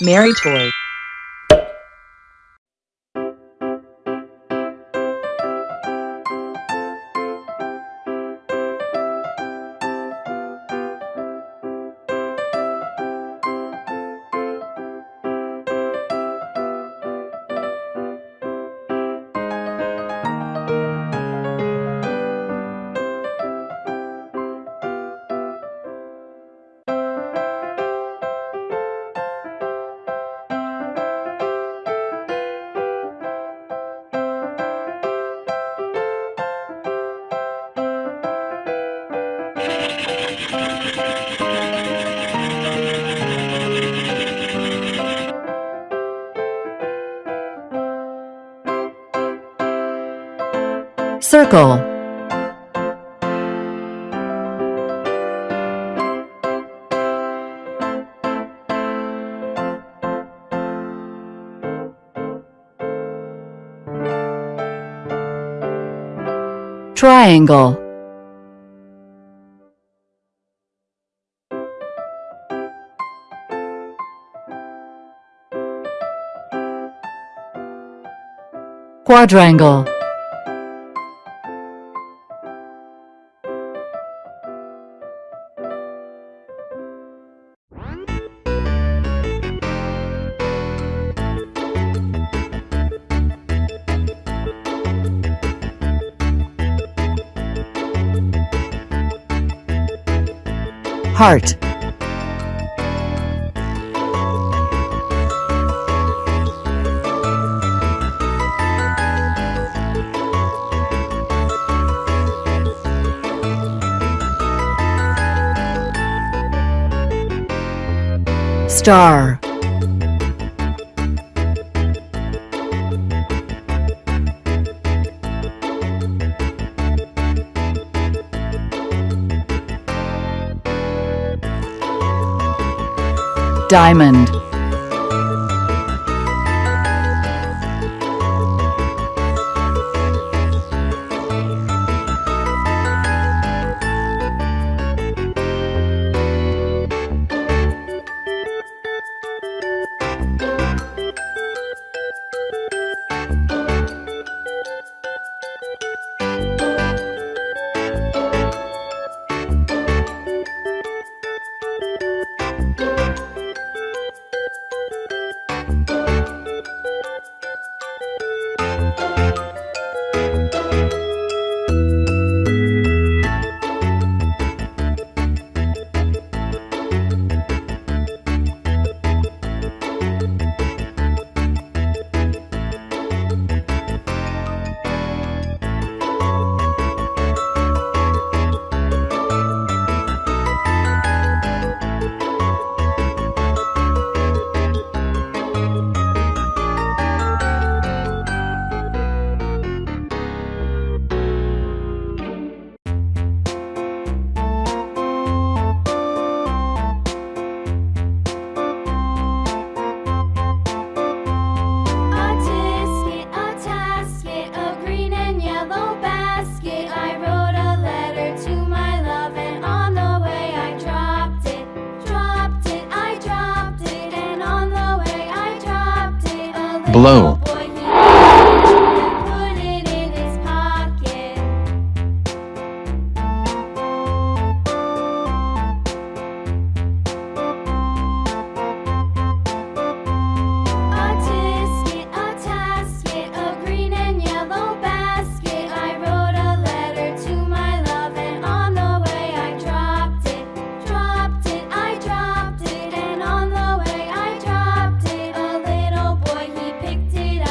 Mary Toy. Circle. Triangle. Quadrangle. Heart. Star. Diamond. Blow.